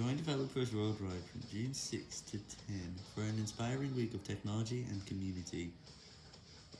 Join developers worldwide from June 6 to 10 for an inspiring week of technology and community.